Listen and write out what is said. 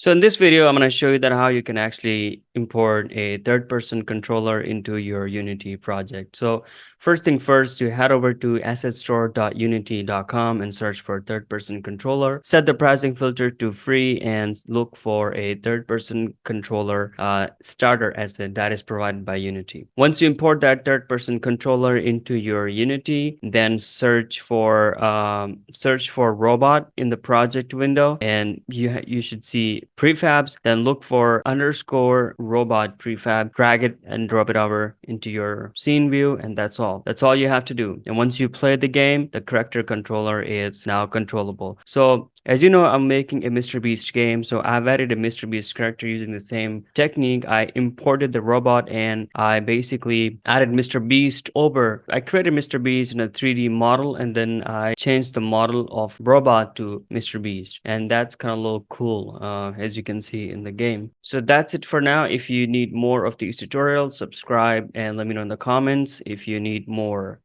So in this video, I'm going to show you that how you can actually import a third person controller into your Unity project. So first thing first, you head over to assetstore.unity.com and search for third person controller. Set the pricing filter to free and look for a third person controller uh, starter asset that is provided by Unity. Once you import that third person controller into your Unity, then search for um, search for robot in the project window and you you should see prefabs then look for underscore robot prefab drag it and drop it over into your scene view and that's all that's all you have to do and once you play the game the character controller is now controllable so as you know, I'm making a Mr. Beast game, so I've added a Mr. Beast character using the same technique. I imported the robot and I basically added Mr. Beast over. I created Mr. Beast in a 3D model and then I changed the model of robot to Mr. Beast. And that's kind of a little cool, uh, as you can see in the game. So that's it for now. If you need more of these tutorials, subscribe and let me know in the comments if you need more